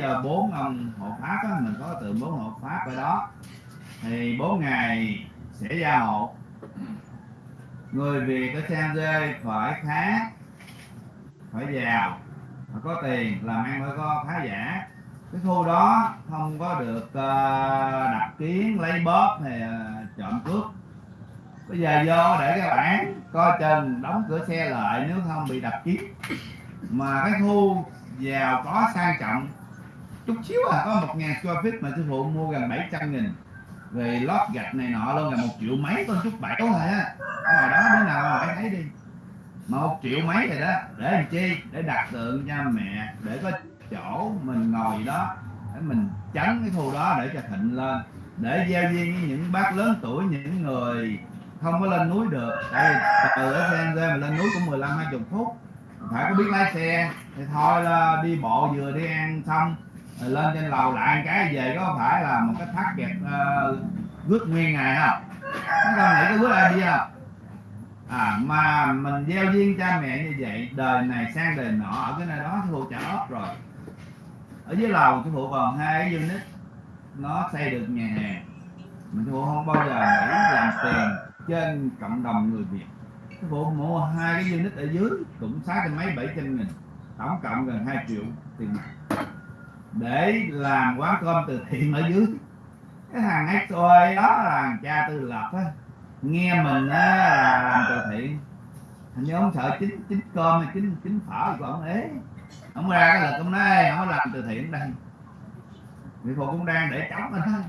Ờ, bốn ông hộ pháp á, mình có từ bốn hộ pháp ở đó. Thì bốn ngày sẽ gia hộ. Người việt ở San dê phải khá phải giàu phải có tiền làm ăn phải có khá giả. Cái khu đó không có được ờ, đập kiến lấy bóp hay ờ, trộm cướp. Bây giờ vô để các bạn coi chừng đóng cửa xe lại nếu không bị đập kiến mà cái khu giàu có sang trọng chút xíu à có một ngàn square feet mà sư phụ mua gần 700 nghìn. Về lót gạch này nọ luôn là một triệu mấy, con chút bảy thôi à. á hồi ngoài đó bữa nào mà thấy đi. Mà một triệu mấy rồi đó, để làm chi? Để đặt tượng cho mẹ, để có chỗ mình ngồi đó, để mình tránh cái khu đó để cho thịnh lên. Để giao duyên với những bác lớn tuổi, những người không có lên núi được. Tại vì từ ở xe ra mà lên núi cũng 15 20 phút. Phải có biết lái xe, thì thôi là đi bộ vừa đi ăn xong rồi lên trên lầu lại cái về có phải là một cái thắt kẹp uh, ờ, rước nguyên ngày không chúng ta nghĩ cái rước ai đi không à mà mình gieo duyên cha mẹ như vậy đời này sang đời nọ ở cái nơi đó thu trả ốp rồi. Ở dưới lầu sư phụ còn hai cái unit nó xây được nhà hàng mình thu phụ không bao giờ nghĩ làm tiền trên cộng đồng người việt. Sư phụ mua hai cái unit ở dưới cũng sáu trăm mấy bảy trăm nghìn. Tổng cộng gần 2 triệu tiền mặt để làm quán cơm từ thiện ở dưới. Cái thằng XO đó là thằng cha tư lập á. Nghe mình á là làm từ thiện. Hình như ông sợ chính chính cơm hay chính chính phở của ông ế. Ông ra cái lực ông nói ông làm từ thiện đây? Người phụ cũng đang để chống mình thôi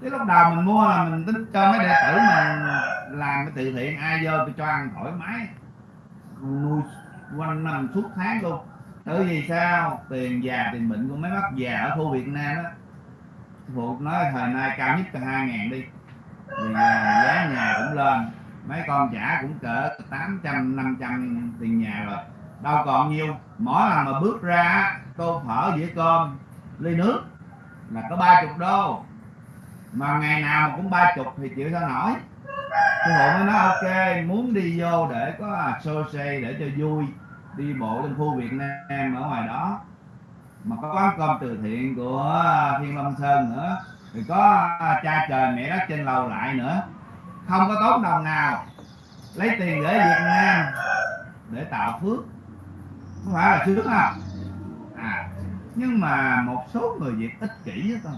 cái lúc đầu mình mua là mình tính cho mấy đệ tử mình làm cái từ thiện, ai vô tôi cho ăn thoải mái. Nuôi quanh năm suốt tháng luôn bởi vì sao? Tiền già, tiền bệnh của mấy bác già ở khu Việt Nam á. Phụ nói thời nay cao nhất là hai ngàn đi. Vì à, giá nhà cũng lên. Mấy con trả cũng cỡ 800 500 tiền nhà rồi. Đâu còn nhiêu mỗi lần mà bước ra tô phở, dĩa cơm, ly nước là có ba chục đô. Mà ngày nào mà cũng ba chục thì chịu sao nổi? Sư hộ mới nói, ok, muốn đi vô để có à, social để cho vui đi bộ lên khu Việt Nam ở ngoài đó. Mà có quán cơm từ thiện của à, Thiên Long Sơn nữa. Thì có à, cha trời mẹ đất trên lầu lại nữa. Không có tốn đồng nào. Lấy tiền để Việt Nam để tạo phước. Không phải là sướng không à nhưng mà một số người Việt ích kỷ á con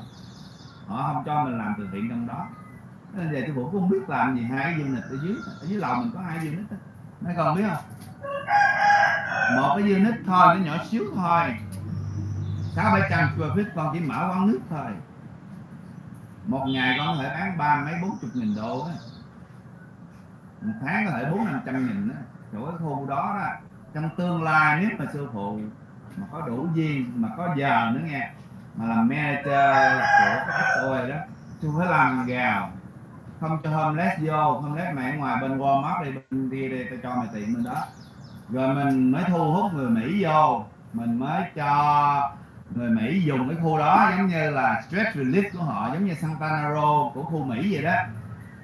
họ không cho mình làm từ thiện trong đó. Nên về tôi cũng không biết làm gì, hai cái unit ở dưới. Ở dưới lầu mình có hai unit đó mấy con biết không? Một cái unit thôi, nó nhỏ xíu thôi. Sáu bảy trăm square feet, con chỉ mở quán nước thôi. Một ngày con có thể bán ba mấy bốn chục nghìn đô á. Một tháng có thể bốn năm trăm nghìn đó chỗ cái khu đó đó, trong tương lai nếu mà sư phụ mà có đủ duyên mà có giờ nữa nghe. Mà làm manager của cái tôi đó, tôi phải làm gào không cho homeless vô, homeless mẹ ngoài bên Walmart đi, bên kia đi, tao cho mày tiền bên đó. Rồi mình mới thu hút người Mỹ vô. Mình mới cho người Mỹ dùng cái khu đó, giống như là stress relief của họ, giống như Santana Row của khu Mỹ vậy đó.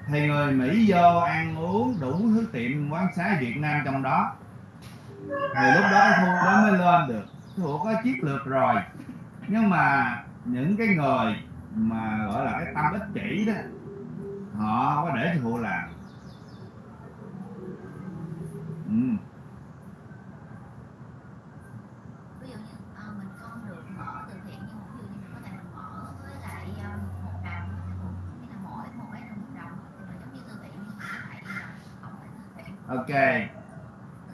Thì người Mỹ vô ăn uống đủ thứ tiệm quán xá Việt Nam trong đó. Thì lúc đó cái khu đó mới lên được. Thuộc có chiến lược rồi. Nhưng mà những cái người mà gọi là cái tâm ích kỷ đó họ có để cho phụ làm. Ừ. ví dụ như mình không được mở từ thiện nhưng mà ví dụ như mình có thể mình mở với lại một đồng nghĩa là mỗi một cái là một đồng. Thì mình giống như từ thiện nhưng mà lại là không phải từ thiện. Ok.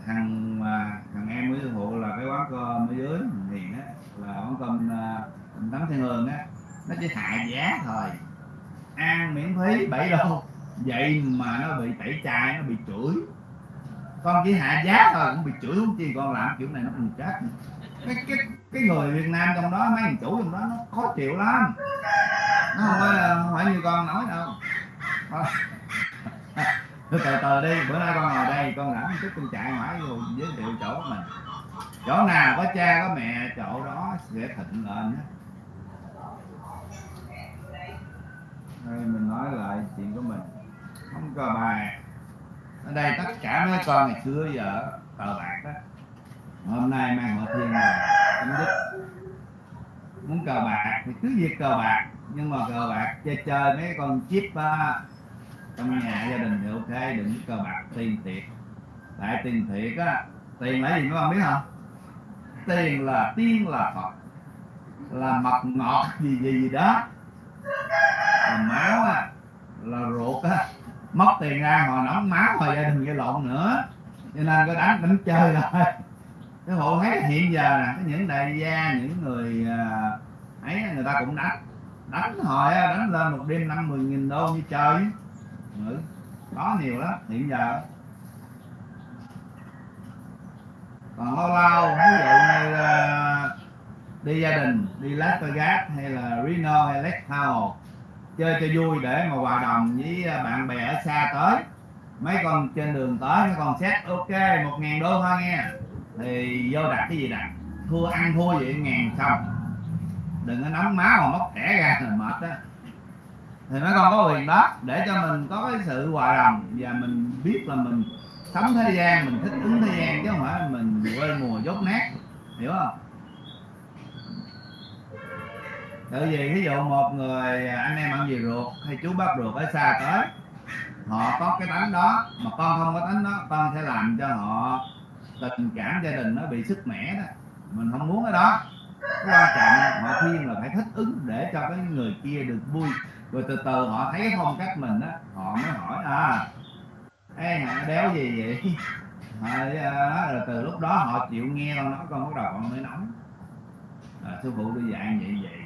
Thằng mà thằng em với sư phụ là cái quán cơm ở dưới thì á là quán cơm uh, tấm thiên hương á. Nó chỉ hạ giá thôi ăn miễn phí 7 đô vậy mà nó bị tẩy chay nó bị chửi. Con chỉ hạ giá thôi cũng bị chửi không chi con làm kiểu này nó còn chết. Cái cái cái người Việt Nam trong đó mấy thằng chủ trong đó nó khó chịu lắm. Nó không phải không phải như con nói đâu. Thôi. từ từ đi bữa nay con ngồi đây con lãnh chút con chạy ngoài vô giới thiệu chỗ mình. Chỗ nào có cha có mẹ chỗ đó sẽ thịnh lên á đây mình là chuyện của mình. Không cờ bài. Ở đây tất cả mấy con ngày xưa giờ cờ bạc đó hôm nay mang họ thiên là chấm dứt. Muốn cờ bạc thì cứ việc cờ bạc nhưng mà cờ bạc chơi chơi mấy con chip uh, trong nhà gia đình thì ok đừng cờ bạc tiền thiệt. Tại tiền thiệt á tiền là gì các con biết không? Tiền là tiên là phật. Là mật ngọt gì gì gì đó. Là máu á là ruột á mất tiền ra hồi nóng máu hồi gia đình gây lộn nữa. Cho nên có đánh đánh chơi thôi. Cái hộ thấy hiện giờ nè cái những đại gia những người à, ấy người ta cũng đánh. Đánh hồi đánh lên một đêm năm mười nghìn đô như chơi ừ. có nhiều lắm hiện giờ. Còn lâu lâu ví dụ như à, đi gia đình đi Las Vegas hay là Reno hay Lake Tahoe chơi cho vui để mà hòa đồng với à, bạn bè ở xa tới. Mấy con trên đường tới, mấy con xét ok, một ngàn đô thôi nghe. Thì vô đặt cái gì đặt thua ăn thua vậy, ngàn xong. Đừng có nóng máu mà móc thẻ ra là mệt đó thì mấy con có quyền đó, để cho mình có cái sự hòa đồng và mình biết là mình sống thế gian, mình thích ứng thế gian chứ không phải mình quên mùa dốt nát. Hiểu không? Tự vì ví dụ một người à, anh em ăn gì ruột hay chú bác ruột ở xa tới. Họ có cái tánh đó mà con không có tánh đó con sẽ làm cho họ tình cảm gia đình nó bị sức mẻ đó. Mình không muốn cái đó. Cái quan trọng họ khuyên là phải thích ứng để cho cái người kia được vui. Rồi từ từ họ thấy cái phong cách mình đó họ mới hỏi à ê hả đéo gì vậy? À, rồi từ lúc đó họ chịu nghe con nói con bắt đầu con mới nóng. À, sư phụ tôi dạy vậy vậy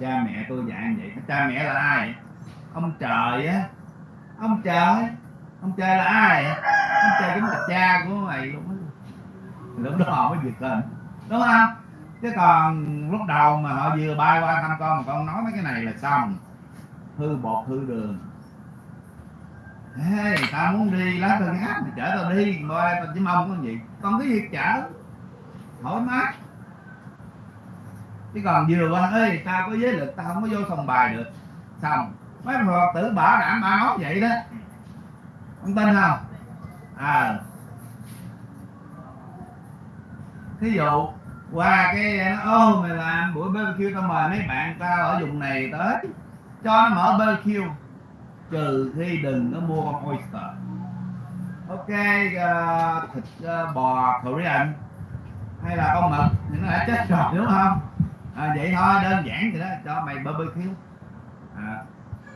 cha mẹ tôi dạy vậy. Cha mẹ là ai? Ông trời á. Ông trời. Ông trời là ai? Ông trời chính là cha của mày luôn á. Lúc đó họ mới giật lên. Đúng không? Chứ còn lúc đầu mà họ vừa bay qua thăm con mà con nói mấy cái này là xong. Hư bột hư đường. Ê, tao muốn đi lá tôi hát mày chở tao đi. Coi tao chỉ mong có gì. Con cái việc chở? Thoải mái chứ còn vừa qua ơi tao có giới lực tao không có vô sòng bài được. Xong mấy phật tử bảo đảm ba nói vậy đó. Không tin không? À. Thí dụ qua cái ô mày làm buổi BBQ tao mời mấy bạn tao ở vùng này tới cho nó mở BBQ trừ khi đừng có mua con oyster. Ok uh, thịt uh, bò Korean. Hay là con mực thì nó đã chết rồi đúng không? À, vậy thôi đơn giản vậy đó cho mày barbecue. À,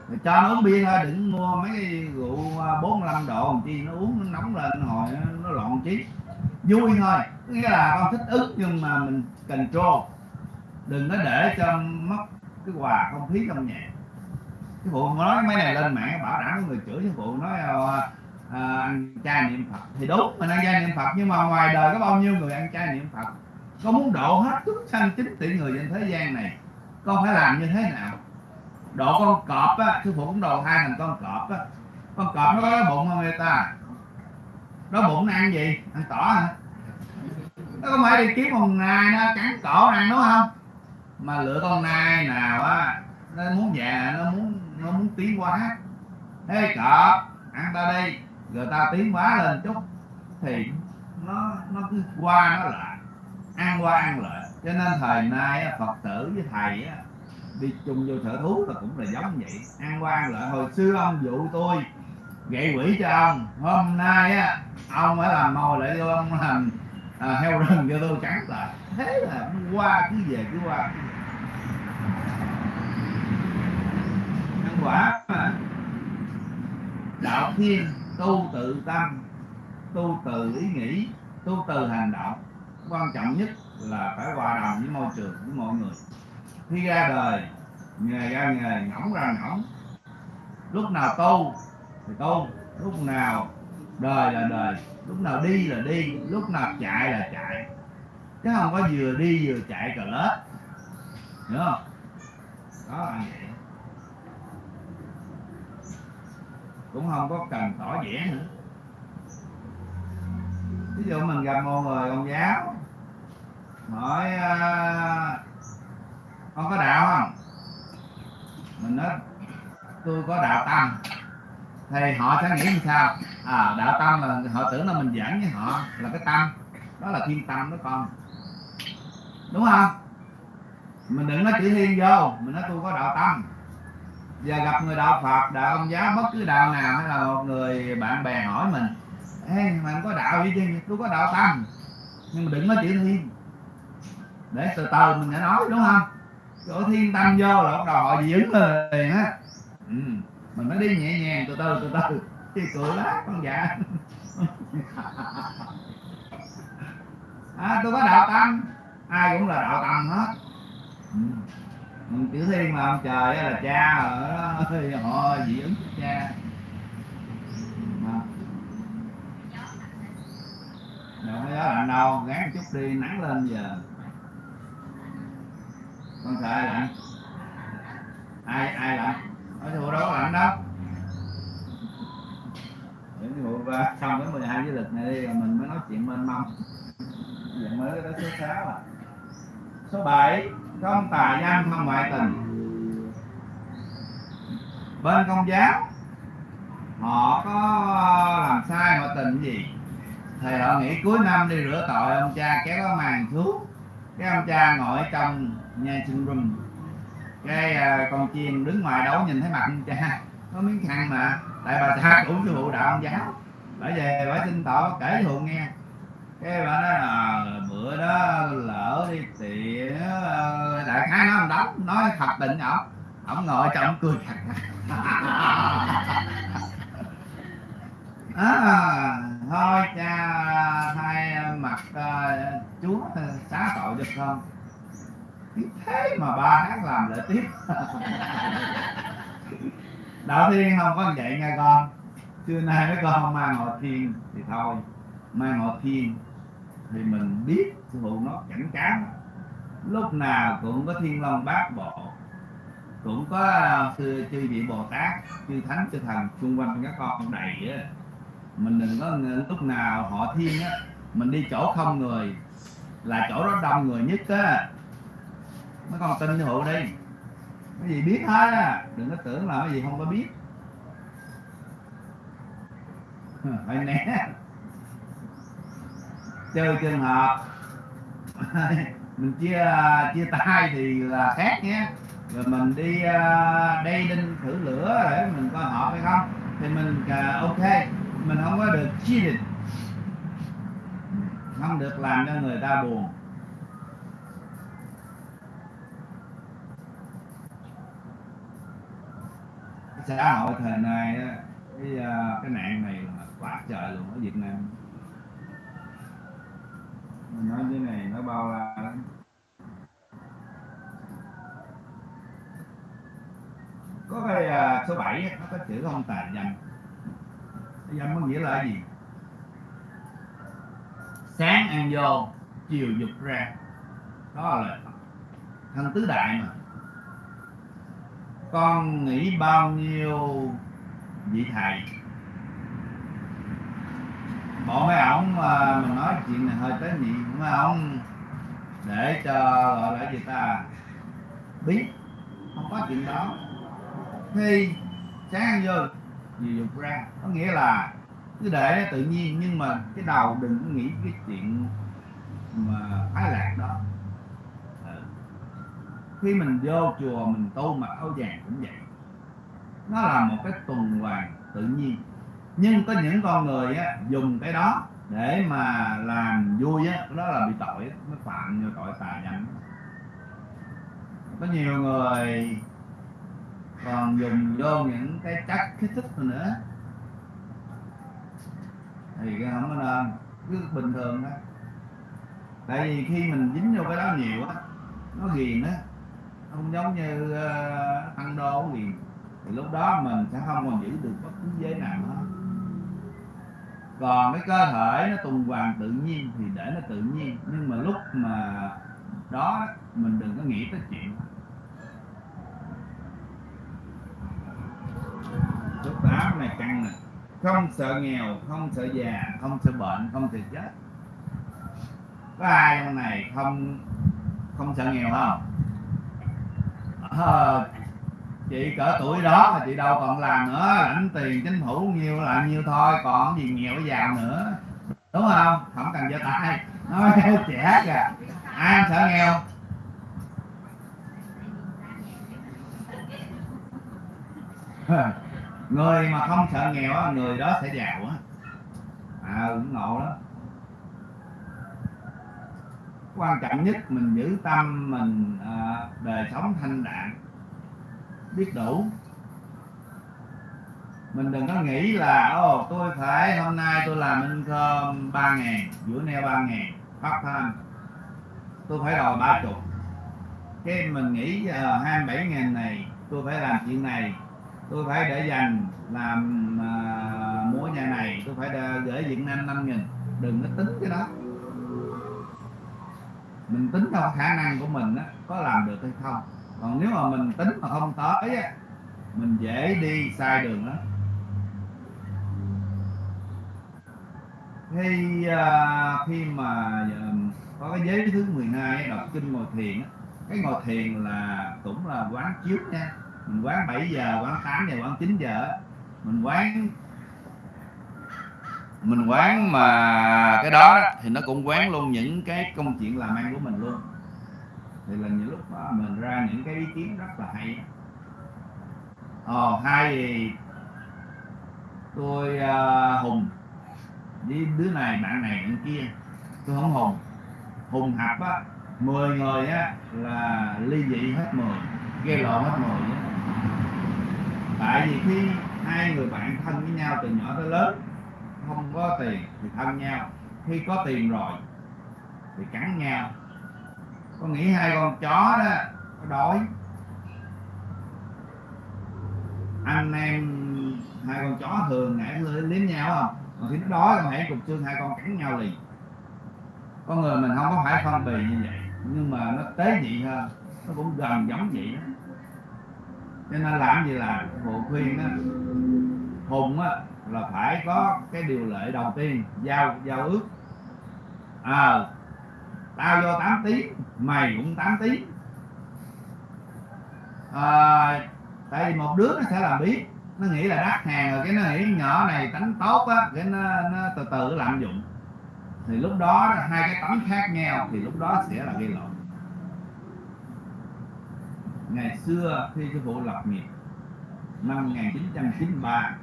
rồi cho nó uống bia thôi đừng mua mấy cái rượu à, 45 độ làm chi nó uống nó nóng lên hồi nó, nó loạn trí. Vui thôi nghĩa là con thích ứng nhưng mà mình control. Đừng có để cho mất cái hòa không khí trong nhà. Cái phụ nói mấy này lên mạng bảo đảm người chửi cái phụ nói à, à, ăn chay niệm phật. Thì đúng mình ăn chay niệm phật nhưng mà ngoài đời có bao nhiêu người ăn chay niệm phật? Con muốn độ hết chúng sanh chín tỷ người trên thế gian này, con phải làm như thế nào? Độ con cọp á, sư phụ cũng độ hai thằng con cọp á. Con cọp nó có đói bụng không người ta? Đói bụng nó ăn gì? Ăn tỏ hả? Nó không phải đi kiếm con nai nó cắn cổ ăn đúng không? Mà lựa con nai nào á, nó muốn về nó muốn nó muốn tiến quá thế cọp, ăn ta đi. Rồi ta tiến hóa lên chút, thì nó nó cứ qua nó lại an qua an lại. Cho nên thời nay phật tử với thầy đi chung vô sở thú là cũng là giống vậy. An qua an lại. Hồi xưa ông dụ tôi gậy quỷ cho ông. Hôm nay á ông phải làm mồi lại cho ông làm à, heo rừng cho tôi trắng lại. Thế là qua cứ về cứ qua. Nhân quả mà đạo thiên tu tự tâm tu từ ý nghĩ tu từ hành động quan trọng nhất là phải hòa đồng với môi trường, với mọi người. Khi ra đời, nghề ra nghề ngỗng ra ngỗng lúc nào tu thì tu, lúc nào đời là đời, lúc nào đi là đi, lúc nào chạy là chạy. Chứ không có vừa đi vừa chạy cờ lết. Hiểu không? Đó là vậy. Cũng không có cần tỏ vẻ nữa. Ví dụ mình gặp một người, ông giáo hỏi uh, con có đạo không? Mình nói tôi có đạo tâm. Thì họ sẽ nghĩ như sao? À đạo tâm là họ tưởng là mình giảng với họ là cái tâm. Đó là thiên tâm đó con. Đúng không? Mình đừng nói chữ thiên vô. Mình nói tôi có đạo tâm. Giờ gặp người đạo phật đạo ông giáo bất cứ đạo nào hay là một người bạn bè hỏi mình Ê, mà có đạo gì chứ? Tôi có đạo tâm. Nhưng mà đừng nói chữ thiên để từ từ mình sẽ nói đúng không chỗ thiên tâm vô là bắt đầu họ dị ứng liền á ừ. mình mới đi nhẹ nhàng từ từ từ từ chứ cười lắm con dạ à, tôi có đạo tâm ai cũng là đạo tâm hết ừ. Chữ thiên mà ông trời là cha rồi, đó họ dị ứng cha Đó. đâu có gió lạnh đâu gán chút đi nắng lên giờ con sợ ai lạnh ai ai lạnh ở chùa đâu lạnh đó, những vụ ba xong cái 12 với lịch này đi mình mới nói chuyện mênh mông giờ mới tới số 6 à. Số 7 không tà gian không ngoại tình. Bên công giáo họ có làm sai ngoại tình gì? Thì họ nghĩ cuối năm đi rửa tội ông cha kéo cái màn xuống cái ông cha ngồi trong nghe sinh rùm cái à, con chim đứng ngoài đấu nhìn thấy mặt ông cha. Có miếng khăn mà tại bà cha cũng sư phụ đạo ông giáo. Bởi về bà xin tội kể cho hụ nghe. Cái bà nói là bữa đó lỡ đi thì đại khái nó đóng nói thật định ổng. Ổng ngồi trong cười à, thôi cha thay mặt uh, chúa à, xá tội được không? Thế mà ba tháng làm lại tiếp. Đạo thiên không có vậy nghe con. Xưa nay mấy con không mang ngồi thiên thì thôi. Mang ngồi thiên thì mình biết sư phụ nó cảnh cáo. Lúc nào cũng có thiên long bát bộ, cũng có à, sư chư vị bồ tát, chư thánh, chư thần xung quanh các con đầy á. Mình đừng có lúc nào họ thiên á, mình đi chỗ không người là chỗ đó đông người nhất á mấy con tin hữu đi cái gì biết hết á đừng có tưởng là cái gì không có biết. Phải né chơi trường hợp. Mình chia chia tay thì là khác nhé. Rồi mình đi uh, đây đinh thử lửa để mình coi hợp hay không? Thì mình uh, ok. Mình không có được cheated không được làm cho người ta buồn. Xã hội thời nay á, cái à, cái nạn này là quá trời luôn ở Việt Nam. Mình nói cái này nó bao la lắm. Có cái uh, số 7 nó có chữ không tà dâm. Dâm có nghĩa là gì? Sáng ăn vô chiều dục ra. Đó là thân tứ đại mà con nghĩ bao nhiêu vị thầy? Bộ mấy ổng mà mình nói chuyện này hơi tế nhị mấy ổng để cho gọi là gì ta? Biết, không có chuyện đó. Khi sáng vô gì dục ra. Có nghĩa là cứ để nó tự nhiên, nhưng mà cái đầu đừng có nghĩ cái chuyện mà ái lạc đó khi mình vô chùa mình tu mặc áo vàng cũng vậy. Nó là một cái tuần hoàn tự nhiên. Nhưng có những con người á, dùng cái đó để mà làm vui á đó là bị tội nó phạm như tội tà dâm có nhiều người còn dùng vô những cái chất kích thích nữa. Thì cái không có nên cứ bình thường thôi. Tại vì khi mình dính vô cái đó nhiều á nó ghiền á không giống như uh, tăng đô ghiền thì lúc đó mình sẽ không còn giữ được bất cứ giới nào hết. Còn cái cơ thể nó tuần hoàn tự nhiên thì để nó tự nhiên nhưng mà lúc mà đó mình đừng có nghĩ tới chuyện. Số tám này căng nè. Không sợ nghèo không sợ già không sợ bệnh không sợ chết. Có ai trong này không không sợ nghèo không? à, chị cỡ tuổi đó mà chị đâu còn làm nữa lãnh tiền chính phủ nhiêu là nhiêu thôi còn gì nghèo giàu nữa. Đúng không? Không cần cho tay. Nó trẻ kìa. Ai sợ nghèo? Người mà không sợ nghèo người đó sẽ giàu á. À, cũng ngộ đó quan trọng nhất mình giữ tâm mình à, đời sống thanh đạm biết đủ. Mình đừng có nghĩ là ồ tôi phải hôm nay tôi làm income ba ngàn bữa neo ba ngàn part time. Tôi phải đòi ba chục. Cái mình nghĩ à, hai bảy ngàn này tôi phải làm chuyện này. Tôi phải để dành làm uh, múa nhà này tôi phải gửi Việt Nam năm nghìn. Đừng có tính cái đó mình tính theo khả năng của mình á, có làm được hay không. Còn nếu mà mình tính mà không tới á, mình dễ đi sai đường đó khi uh, khi mà uh, có cái giới thứ 12 đọc kinh ngồi thiền á, cái ngồi thiền là cũng là quán chiếu nha. Mình quán 7 giờ quán 8 giờ quán 9 giờ mình quán mình quán mà cái đó thì nó cũng quán luôn những cái công chuyện làm ăn của mình luôn. Thì là những lúc đó mình ra những cái ý kiến rất là hay. Ờ hai thì tôi uh, hùng với đứa này bạn này bạn kia tôi không hùng. Hùng hạp á 10 người á là ly dị hết 10 gây lộn hết 10 tại vì khi hai người bạn thân với nhau từ nhỏ tới lớn không có tiền thì thân nhau, khi có tiền rồi thì cắn nhau. Có nghĩ hai con chó đó nó đói? Anh em hai con chó thường ngại liếm nhau không mà khi nó đói con hãy cục xương hai con cắn nhau liền. Con người mình không có phải phân bì như vậy, nhưng mà nó tế nhị hơn, nó cũng gần giống vậy đó. Cho nên làm gì là bộ khuyên á hùng á là phải có cái điều lệ đầu tiên giao giao ước. À, tao vô 8 tiếng mày cũng 8 tiếng à, tại vì một đứa nó sẽ làm biết nó nghĩ là đắt hàng rồi cái nó nghĩ nhỏ này tánh tốt á cái nó, nó từ từ lạm dụng. Thì lúc đó hai cái tấm khác nhau thì lúc đó sẽ là gây lộn. Ngày xưa khi sư phụ lập nghiệp năm 1993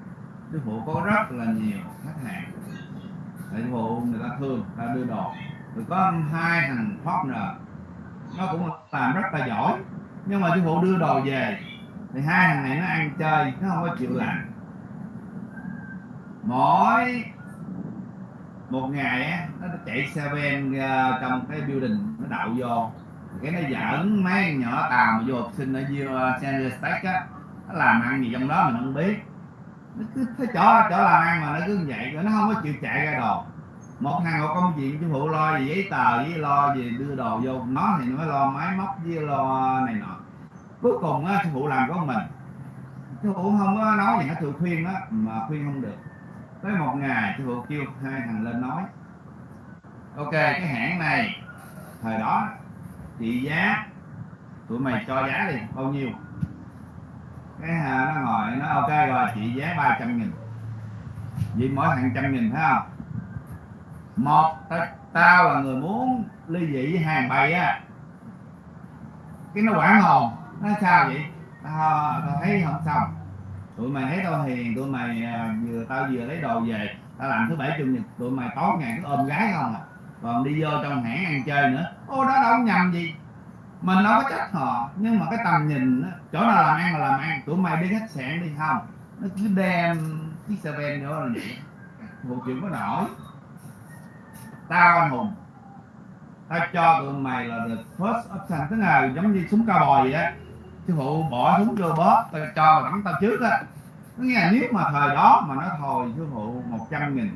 sư phụ có rất là nhiều khách hàng. Sư phụ người ta thương người ta đưa đồ rồi có hai thằng partner nó cũng làm rất là giỏi. Nhưng mà sư phụ đưa đồ về thì hai thằng này nó ăn chơi nó không có chịu làm. Mỗi một ngày á nó chạy xe ven ờ, trong cái building nó đậu vô. Cái nó giỡn mấy nhỏ tàu mà vô học sinh ở dưới uh, San Diego á nó làm ăn gì trong đó mình không biết nó cứ thấy chỗ chỗ làm ăn mà nó cứ vậy nó không có chịu chạy ra đồ một thằng một công chuyện chứ phụ lo gì giấy tờ với lo gì, đưa đồ vô, nó thì nó mới lo máy móc với lo này nọ. Cuối cùng á sư phụ làm có mình. Sư phụ không có nói gì hết tự khuyên á, mà khuyên không được. Tới một ngày sư phụ kêu hai thằng lên nói, ok, cái hãng này, thời đó, trị giá, tụi mày cho giá đi, bao nhiêu? Cái hà nó ngồi nó ok rồi chị giá 300 nghìn. Vì mỗi thằng trăm nghìn phải không? Một tao, tao là người muốn ly dị với hàng bày á. Cái nó quản hồn nó sao vậy? Tao, tao thấy không xong. Tụi mày thấy tao hiền tụi mày à, vừa tao vừa lấy đồ về tao làm thứ bảy chủ nhật tụi mày tối ngày cứ ôm gái không à. Còn đi vô trong hãng ăn chơi nữa. Ô đó đâu nhầm gì mình đâu có trách họ nhưng mà cái tầm nhìn đó chỗ nào làm ăn là làm ăn. Tụi mày đi khách sạn đi, không. Nó cứ đem chiếc xe ben nữa là vậy một chuyện có nổi. Tao anh hùng. Tao cho tụi mày là the first option. Tức là giống như súng cao bò vậy á. Sư phụ bỏ súng vô bóp, tao cho mà bắn tao trước á. Nó nghe là nếu mà thời đó mà nó thôi sư phụ 100 nghìn.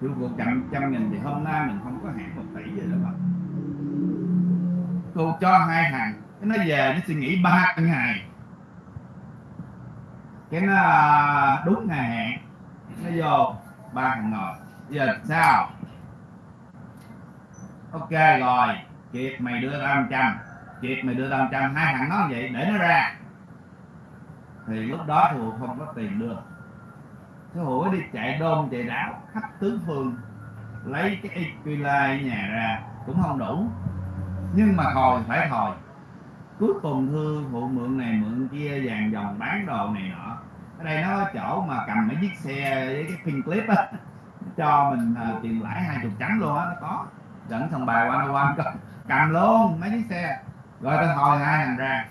Sư phụ chậm trăm nghìn thì hôm nay mình không có hẹn một tỷ vậy đó mà cô cho hai thằng cái nó về, nó suy nghĩ ba ngày cái nó à, đúng ngày hẹn. Nó vô, ba thằng ngồi. Giờ sao? Ok, rồi. Kiệt mày đưa tao trăm. Kiệt mày đưa tao trăm. Hai thằng nó vậy, để nó ra. Thì lúc đó thì không có tiền đưa. Cái hủi đi chạy đôn, chạy đảo, khắp tứ phương. Lấy cái equila nhà ra, cũng không đủ nhưng mà thòi phải thòi cuối cùng thư phụ mượn này mượn kia vàng dòng bán đồ này nọ. Ở đây nó có chỗ mà cầm mấy chiếc xe với cái pin clip á. Cho mình uh, tiền lãi hai chục trắng luôn á nó có. Dẫn thằng bà qua qua cầm, cầm luôn mấy chiếc xe. Rồi tôi hồi hai thằng ra.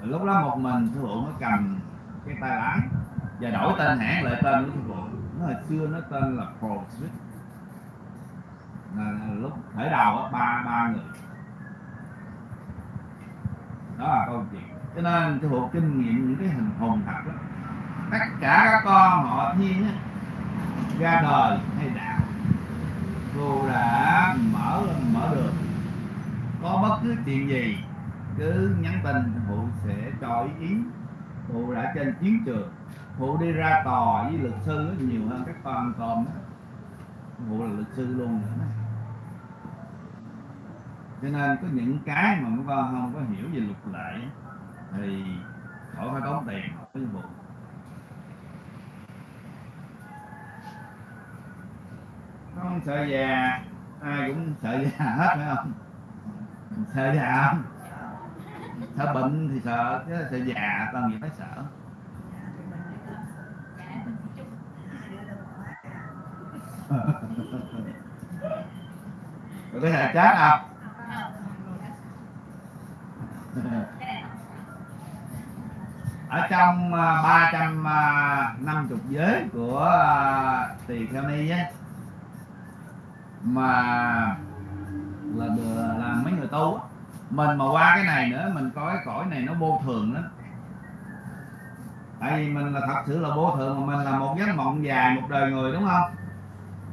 Rồi lúc đó một mình thư phụ mới cầm cái tay lái. Và đổi tên hãng lại tên của thư phụ. Nó hồi xưa nó tên là Pro lúc khởi đầu á ba ba người đó là câu chuyện. Cho nên sư phụ kinh nghiệm những cái hình hồn thật đó, tất cả các con họ thiên á ra đời hay đạo cô đã mở mở được, có bất cứ chuyện gì cứ nhắn tin phụ sẽ cho ý kiến phụ đã trên chiến trường phụ đi ra tòa với luật sư nhiều hơn các con còn, cụ phụ là luật sư luôn nữa đó cho nên có những cái mà các con không có hiểu về luật lệ thì khỏi phải tốn tiền học vụ. phụ sợ già, ai cũng sợ già hết, phải không? Sợ già không? Sợ bệnh thì sợ, chứ sợ già còn gì phải sợ. Có thể chết không ở trong à, ba trăm à, năm chục giới của à, tỳ kheo ni á mà là là mấy người tu mình mà qua cái này nữa mình coi cái cõi này nó vô thường lắm. Tại vì mình là thật sự là vô thường mà mình là một giấc mộng dài một đời người đúng không?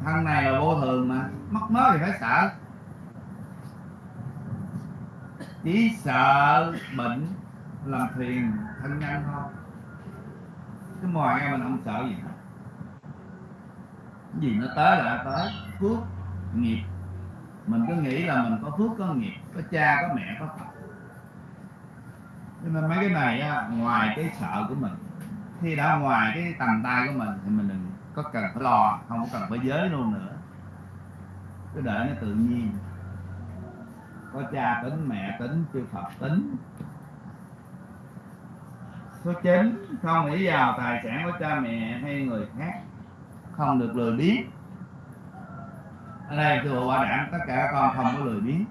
Thân này là vô thường mà mất mớ thì phải sợ chỉ sợ bệnh làm phiền thân nhân thôi. Chứ ngoài em mình không sợ gì. Hết Cái gì nó tới là nó tới. Phước nghiệp. Mình cứ nghĩ là mình có phước có nghiệp. Có cha có mẹ có phật. Cho nên mấy cái này á, ngoài cái sợ của mình khi đã ngoài cái tầm tay của mình thì mình đừng có cần phải lo không có cần phải giới luôn nữa. Cứ để nó tự nhiên có cha tính, mẹ tính, chư phật tính. Số 9 không nghĩ vào tài sản của cha mẹ hay người khác. Không được lười biếng. Ở đây tôi bảo đảm tất cả các con không có lười biếng.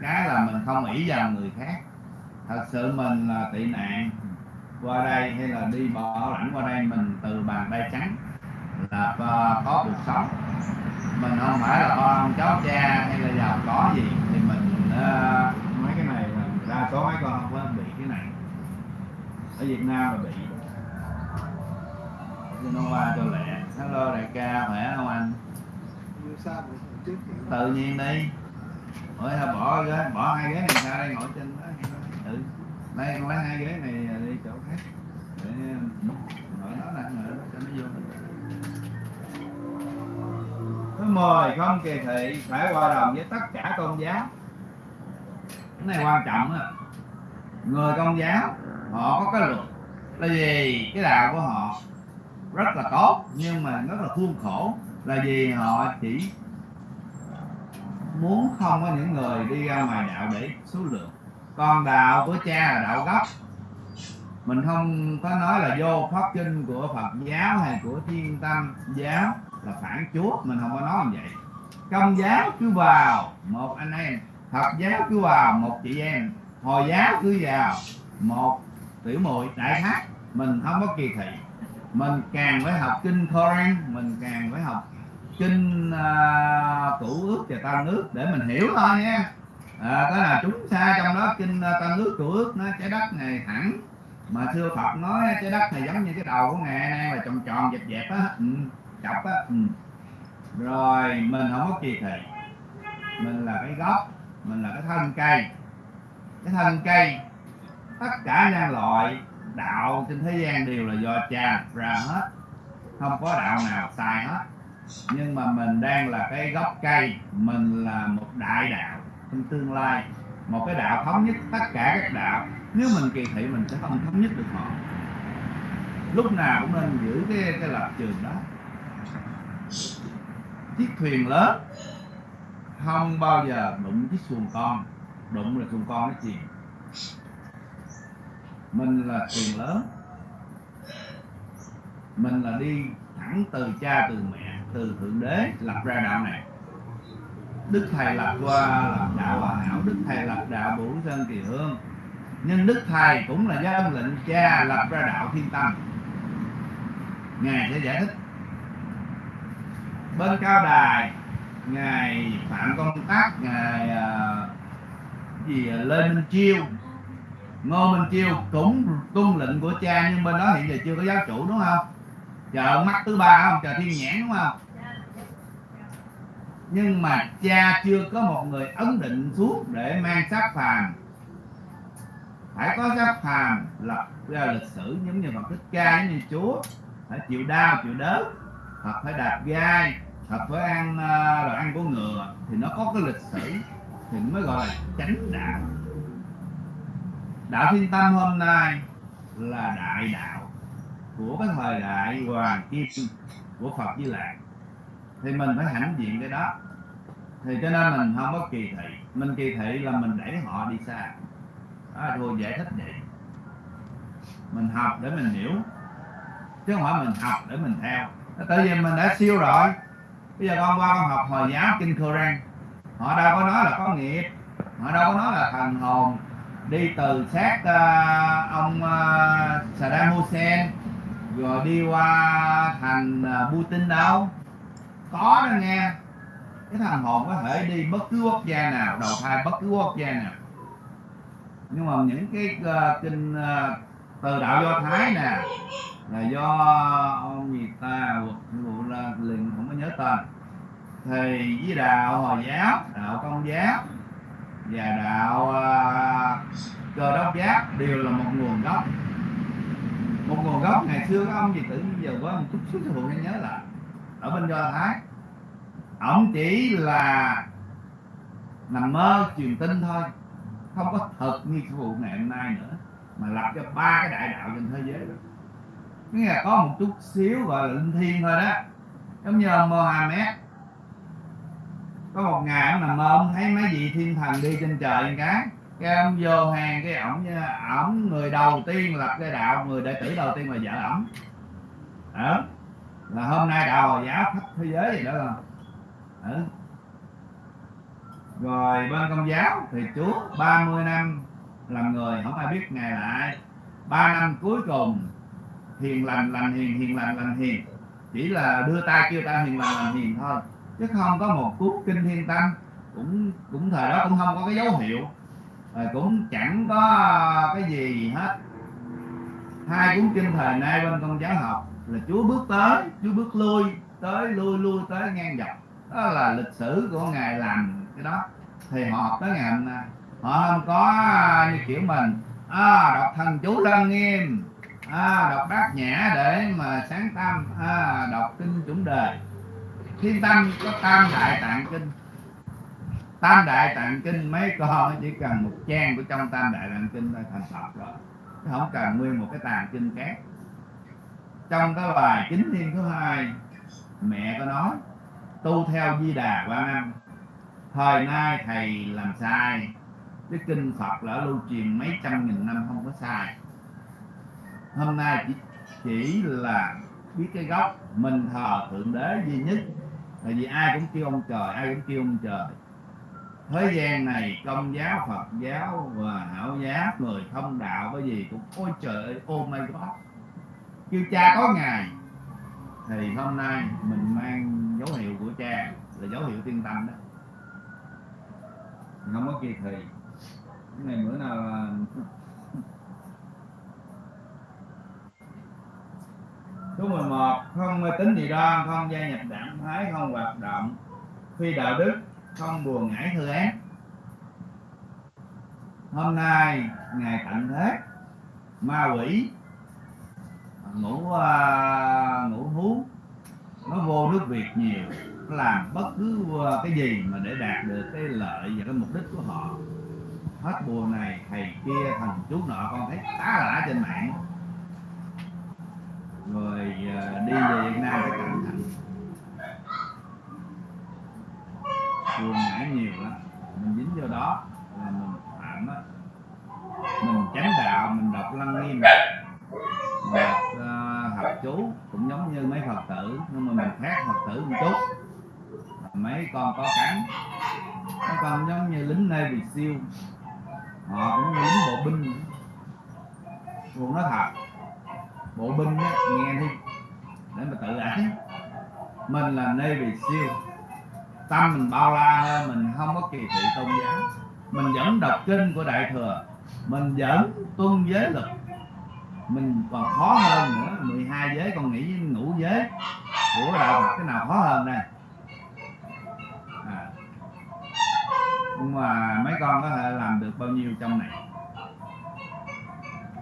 Cái là mình không nghĩ vào người khác. Thật sự mình là tị nạn. Qua đây hay là đi bỏ lãnh qua đây, mình từ bàn tay trắng là có, có cuộc sống. Mình không phải là con cháu cha hay là giàu có gì. Thì mình ờ, mấy cái này là đa số mấy con không có bị cái này. Ở Việt Nam là bị. Cho nó qua cho lẹ. Hello đại ca khỏe không anh? Tự nhiên đi. Ôi thôi bỏ ghế bỏ hai ghế này ra đây ngồi trên đó. Ừ đây con lấy hai ghế này đi chỗ khác. Để mời không kỳ thị, phải hòa đồng với tất cả tôn giáo. Cái này quan trọng á. Người công giáo, họ có cái luật. Là gì cái đạo của họ rất là tốt, nhưng mà rất là khuôn khổ. Là vì họ chỉ muốn không có những người đi ra ngoài đạo để số lượng. Còn đạo của cha là đạo gốc. Mình không có nói là vô pháp kinh của Phật giáo hay của Thiên Tâm giáo là phản chúa mình không có nói như vậy. Công giáo cứ vào một anh em. Phật giáo cứ vào một chị em. Hồi giáo cứ vào một tiểu muội đại khái mình không có kỳ thị. Mình càng phải học kinh Koran mình càng phải học kinh à, uh, cửu ước và tam ước để mình hiểu thôi nha. À, đó là chúng xa trong đó kinh uh, tam ước cũ ước nó trái đất này thẳng mà xưa Phật nói trái đất này giống như cái đầu của ngài nay là tròn tròn dẹp dẹp á. Ừ, chọc á. Ừ. rồi mình không có kỳ thị. Mình là cái gốc mình là cái thân cây. Cái thân cây tất cả nhân loại đạo trên thế gian đều là do cha ra hết. Không có đạo nào sai hết. Nhưng mà mình đang là cái gốc cây mình là một đại đạo trong tương lai. Một cái đạo thống nhất tất cả các đạo. Nếu mình kỳ thị mình sẽ không thống nhất được họ. Lúc nào cũng nên giữ cái cái lập trường đó chiếc thuyền lớn. Không bao giờ đụng chiếc xuồng con. Đụng là xuồng con nó chìm mình là thuyền lớn. Mình là đi thẳng từ cha, từ mẹ, từ thượng đế, lập ra đạo này. Đức thầy lập qua lập đạo hòa hảo, đức thầy lập đạo bửu sơn kỳ hương. Nhưng đức thầy cũng là do lệnh cha lập ra đạo thiên tâm. Ngài sẽ giải thích bên cao đài ngài phạm công tác ngài uh, gì lê minh chiêu. Ngô minh chiêu cũng tuân lệnh của cha nhưng bên đó hiện giờ chưa có giáo chủ đúng không? Chờ mắt thứ ba không? Chờ thiên nhãn đúng không? Nhưng mà cha chưa có một người ấn định xuống để mang xác phàm. Phải có xác phàm lập ra lịch sử giống như phật thích ca giống như chúa. Phải chịu đau chịu đớn Phật phải đạp gai hợp với ăn à, uh, đồ ăn của ngựa thì nó có cái lịch sử thì mới gọi là chánh đạo. Đạo thiên tâm hôm nay là đại đạo của cái thời đại hoàng kim của Phật Di Lạc thì mình phải hãnh diện cái đó. Thì cho nên mình không có kỳ thị. Mình kỳ thị là mình đẩy họ đi xa. Đó là thua giải thích vậy. Mình học để mình hiểu chứ không phải mình học để mình theo. Tại vì mình đã siêu rồi bây giờ con qua con học hồi giáo kinh Koran họ đâu có nói là có nghiệp họ đâu có nói là thần hồn. Đi từ xác uh, ông uh, Saddam Hussein rồi đi qua thành uh, Putin đâu? Có đó nghe. Cái thần hồn có thể đi bất cứ quốc gia nào đầu thai bất cứ quốc gia nào. Nhưng mà những cái uh, kinh uh, từ đạo do thái nè là do ông gì ta vụ là liền không có nhớ tên. Thì với đạo hồi giáo đạo công giáo và đạo uh, cơ đốc giáo đều là một nguồn gốc. Một nguồn gốc ngày xưa có ông gì tử giờ có một chút xíu phụ nhớ là ở bên do thái ông chỉ là nằm mơ truyền tin thôi không có thật như cái vụ ngày hôm nay nữa mà lập cho ba cái đại đạo trên thế giới đó. Nghĩa là có một chút xíu gọi là linh thiêng thôi đó. Giống như ông Mohammed. Có một ngày ông nằm mơ, ông thấy mấy vị thiên thần đi trên trời cái cái ông vô hàng cái ổng ổng người đầu tiên lập cái đạo, người đệ tử đầu tiên là vợ ổng. Đó là hôm nay đạo hồi giáo khắp thế giới gì đó. Là ừ. rồi bên công giáo thì chúa 30 năm làm người, không ai biết ngài là ai. Ba năm cuối cùng, hiền lành lành hiền hiền lành lành hiền. Chỉ là đưa tay kêu ta hiền lành lành hiền thôi. Chứ không có một cuốn kinh thiên tâm cũng cũng thời đó cũng không có cái dấu hiệu. Rồi cũng chẳng có cái gì hết. Hai cuốn kinh thời nay bên công giáo học là chúa bước tới, chúa bước lui, tới, lui lui, tới ngang dọc. Đó là lịch sử của ngài làm cái đó. Thì họ học tới ngày hôm nay họ không có như kiểu mình à, đọc thần chú lân nghiêm à, đọc bát nhã để mà sáng tâm à, đọc kinh chủng đời thiên tâm có tam đại tạng kinh tam đại tạng kinh mấy con chỉ cần một trang của trong tam đại tạng kinh là thành phật rồi. Không cần nguyên một cái tạng kinh khác. Trong cái bài chính thiên thứ hai mẹ có nói tu theo di đà qua năm thời nay thầy làm sai cái kinh phật đã lưu truyền mấy trăm nghìn năm không có sai. Hôm nay chỉ, chỉ là biết cái gốc mình thờ thượng đế duy nhất. Tại vì ai cũng kêu ông trời ai cũng kêu ông trời. Thế gian này công giáo phật giáo và hảo giáo người thông đạo cái gì cũng ôi trời ơi oh my god kêu cha có ngày thì hôm nay mình mang dấu hiệu của cha là dấu hiệu tiên tâm đó. Không có kỳ thị cái này bữa nào là Số 11 không mê tín dị đoan, không gia nhập đảng phái, không hoạt động phi đạo đức, không buồn ngãi thư án Hôm nay ngày tận thế ma quỷ ngủ uh, ngủ hú nó vô nước Việt nhiều nó làm bất cứ à, cái gì mà để đạt được cái lợi và cái mục đích của họ hết bùa này thầy kia thằng chú nọ con thấy tá lả trên mạng. Rồi ờ, đi về Việt Nam phải cẩn thận. Buồn nãy nhiều lắm. Mình dính vô đó là mình phạm á. Mình chánh đạo mình đọc lăng nghiêm. Đọc uh, học chú cũng giống như mấy phật tử nhưng mà mình khác phật tử một chút. Mấy con có cánh. Mấy con giống như lính navy siêu họ cũng như những bộ binh. Luôn nói thật bộ binh á, nghe đi để mà tự ảnh mình là navy siêu tâm mình bao la hơn mình không có kỳ thị tôn giáo. Mình vẫn đọc kinh của đại thừa. Mình vẫn tuân giới luật. Mình còn khó hơn nữa 12 giới còn nghĩ ngũ giới của đạo Phật cái nào khó hơn đây nhưng mà mấy con có thể làm được bao nhiêu trong này?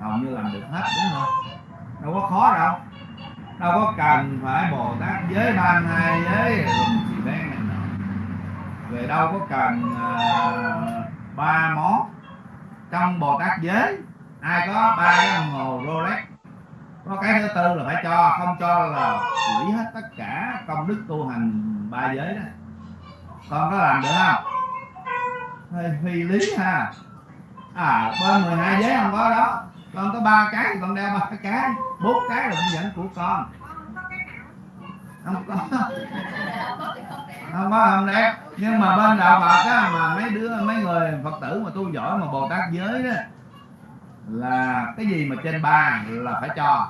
Hầu như làm được hết đúng không? Đâu có khó đâu. Đâu có cần phải bồ tát giới ban hai giới gì xì này nọ. Về đâu có cần uh, ba món. Trong bồ tát giới ai có ba cái đồng hồ rolex? Có cái thứ tư là phải cho không cho là hủy hết tất cả công đức tu hành ba giới đó. Con có làm được không? Hơi phi lý ha. À bên 12 giới không có đó. Con có ba cái thì con đeo ba cái. Bốn cái là cũng dẫn của con. Không có. Không có, không đẹp nhưng mà bên đạo Phật á, mà mấy đứa, mấy người Phật tử mà tu giỏi mà Bồ Tát giới đó, là cái gì mà trên ba là phải cho.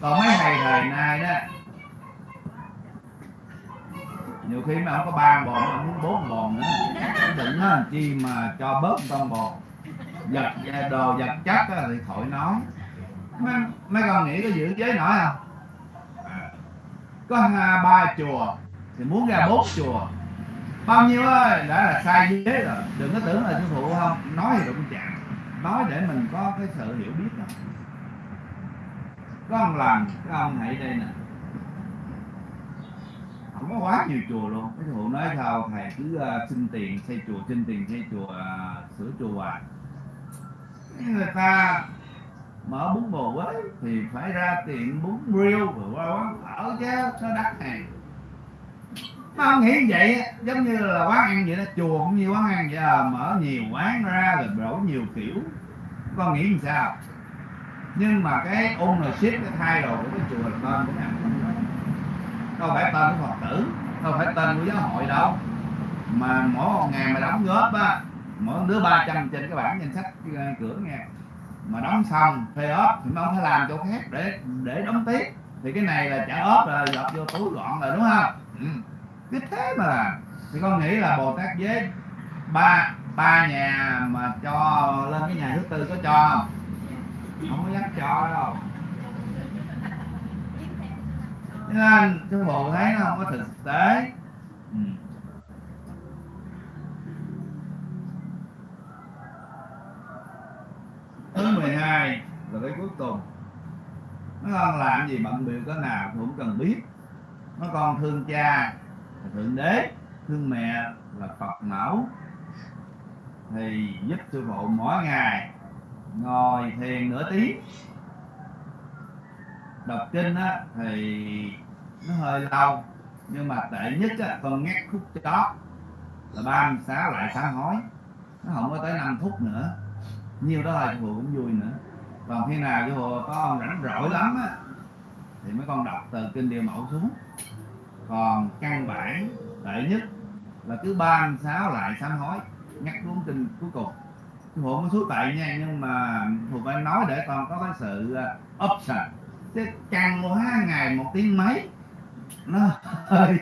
Còn mấy thầy thời nay đó nhiều khi mà không có ba bồn mà muốn bốn bồn nữa. Đừng nói làm chi mà cho bớt con bồn. Giật đồ giật chắc á thì khỏi nói. Mấy, mấy con nghĩ có giữ giới nổi không? À, có hai ba chùa thì muốn ra bốn chùa. Bao nhiêu ơi đã là sai giới rồi. Đừng có tưởng là sư phụ không? Nói thì đụng chạm. Nói để mình có cái sự hiểu biết đó. Có ông làm cái ông hãy đây nè không có quá nhiều chùa luôn. Cái sư nói sao thầy cứ uh, xin tiền xây chùa xin tiền xây chùa uh, sửa chùa hoài. Người ta mở bún bò quế thì phải ra tiệm bún riêu rồi qua quán phở chứ nó đắt hàng. Nó không nghĩ vậy giống như là quán ăn vậy đó chùa cũng như quán ăn vậy à, mở nhiều quán ra rồi đổ nhiều kiểu. Con nghĩ làm sao? Nhưng mà cái ownership cái thay đồ của cái chùa là con của ngài không phải tên của phật tử, không phải tên của giáo hội đâu. Mà mỗi một ngày mà đóng góp á, mỗi đứa 300 trên cái bảng danh sách ờ, cửa nghe. Mà đóng xong phê ốp thì không phải làm chỗ khác để để đóng tiếp. Thì cái này là trả ốp rồi dọc vô túi gọn rồi đúng không? Ừ. cái thế mà. Làm thì con nghĩ là bồ tát với ba ba nhà mà cho lên cái nhà thứ tư có cho không? Không có dám cho đâu cho anh, cái bộ thấy nó không có thực tế. Ừ. thứ 12 là cái cuối cùng. Nó con làm gì bận biểu cái nào cũng cần biết. Nó con thương cha là thượng đế thương mẹ là phật mẫu. Thì giúp sư phụ mỗi ngày ngồi thiền nửa tiếng. Đọc kinh á thì nó hơi lâu, nhưng mà tệ nhất á con ngắt khúc chót là ba mươi sáu lại sám hói. Nó không có tới 5 phút nữa. Nhiều đó là sư phụ cũng vui nữa. Còn khi nào cái hồ có ông rảnh rỗi lắm á, thì mấy con đọc từ kinh điều mẫu xuống. Còn căn bản tệ nhất là cứ ba mươi sáu lại sám hối nhắc cuốn kinh cuối cùng. Sư hộ mới xuống tại nha, nhưng mà phụ phải nói để con có cái sự ờ, option. Chứ căng quá ngày một tiếng mấy nó hơi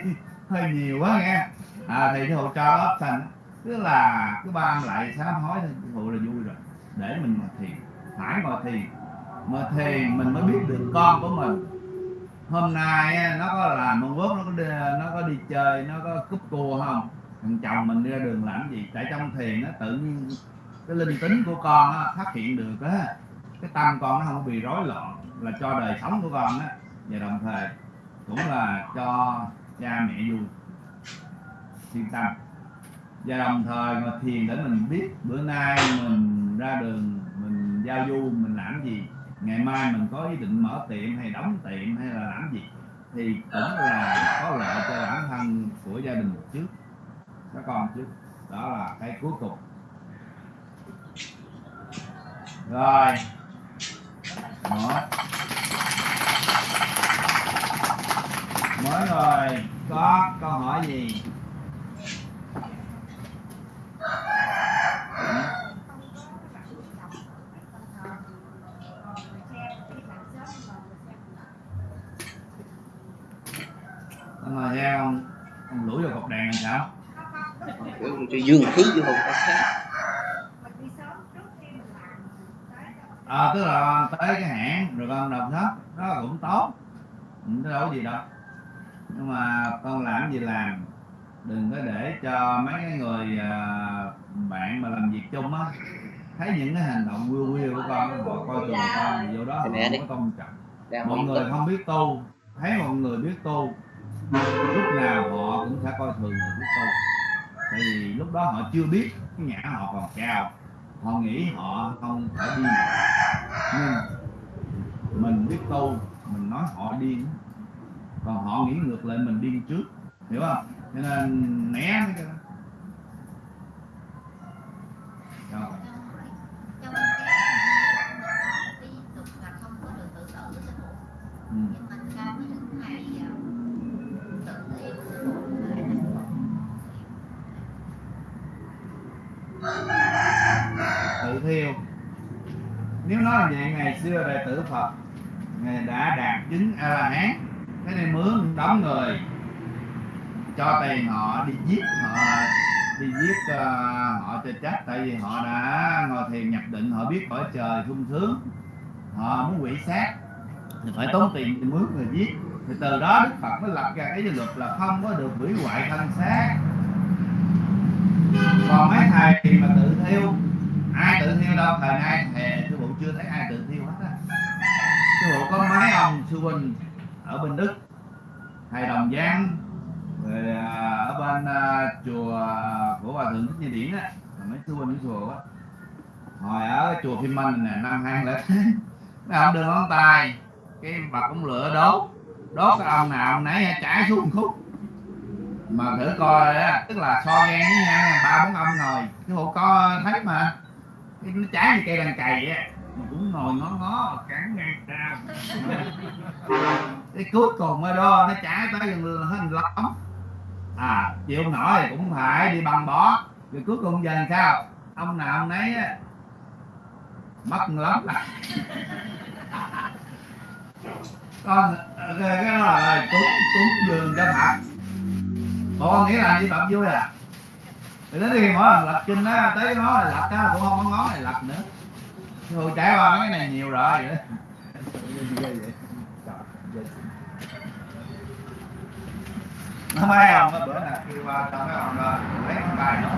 hơi nhiều quá nghe. À thì sư phụ cho thành tức là cứ ba lại sám hối thì sư là vui rồi. Để mình mà thiền phải ngồi thiền mà thiền mình mới biết được con của mình. Hôm nay nó có làm mong quốc nó có đi, nó có đi chơi nó có cúp cua không? Thằng chồng mình đi ra đường làm gì? Tại trong thiền nó tự nhiên cái linh tính của con á, phát hiện được á cái tâm con nó không bị rối loạn là cho đời sống của con á. Và đồng thời cũng là cho cha mẹ vui yên tâm và đồng thời mà thiền để mình biết bữa nay mình ra đường, mình giao du, mình làm gì. Ngày mai mình có ý định mở tiệm hay đóng tiệm hay là làm gì thì cũng là có lợi cho bản thân của gia đình một trước các con trước. Đó là cái cuối cùng. Rồi. Đó mới rồi có câu hỏi gì? Ông ngồi theo ông. Ông lủi vào cột đèn làm sao? Cho dương khí vô không có khác. À, tức là tới cái hãng rồi con đọc hết đó cũng tốt. Có đâu có gì đâu nhưng mà con làm gì làm? Đừng có để cho mấy cái người à, bạn mà làm việc chung á thấy những cái hành động quyêu quyêu của con họ coi thường con thì vô đó họ Thì không có tôn trọng. Đang mọi người không biết tu thấy mọi người biết tu lúc nào họ cũng sẽ coi thường người biết tu. Tại vì lúc đó họ chưa biết cái nhã họ còn cao họ nghĩ họ không phải đi. Nhưng mình biết tu mình nói họ điên còn họ nghĩ ngược lại mình điên trước hiểu không? Cho nên né cái đó. Rồi. Ừ. à, tự thiêu. Nếu nói là vậy ngày xưa đệ tử phật ngài đã đạt chứng a la hán mướn đóng người. Cho tiền họ đi giết họ đi giết ờ, họ cho chết tại vì họ đã ngồi thiền nhập định họ biết cõi trời sung sướng. Họ muốn quỷ sát. Thì phải tốn tiền để mướn người giết. Thì từ đó đức phật mới lập ra cái luật là không có được hủy hoại thân xác. Còn mấy thầy mà tự thiêu. Ai tự thiêu đâu thời nay thề sư phụ chưa thấy ai tự thiêu hết á. Sư phụ có mấy ông sư huynh ở bên đức thầy đồng giang. Rồi à, ở bên à, chùa của hòa thượng thích như điển á mấy sư huynh chùa á. Hồi ở chùa Phim Minh nè năm hai lẻ mấy ông đưa ngón tay cái vật cũng lửa đốt. Đốt cái ông nào ông nấy chảy xuống một khúc. Mà thử coi á tức là so ghen với nhau ba bốn ông ngồi. Cái hộ có thấy mà cái nó trái như cây đàn cày á mà cũng ngồi ngó ngó cản ngang ra cái cuối cùng ở đó nó chảy tới gần hết lắm à chịu nổi cũng phải đi bằng bó. Rồi cuối cùng giờ làm sao? Ông nào ông nấy mất lắm con cái, đó là cúng cúng dường cho phật bộ nghĩa là đi tập vui à? Thì đến khi mỗi lần lật kinh á tới cái là này lật á cũng không có ngón này lật nữa. Thôi trẻ qua mấy cái này nhiều rồi. Vậy nó mấy ông á bữa nào kêu qua tao mấy ông ra. Lấy ngón tay nó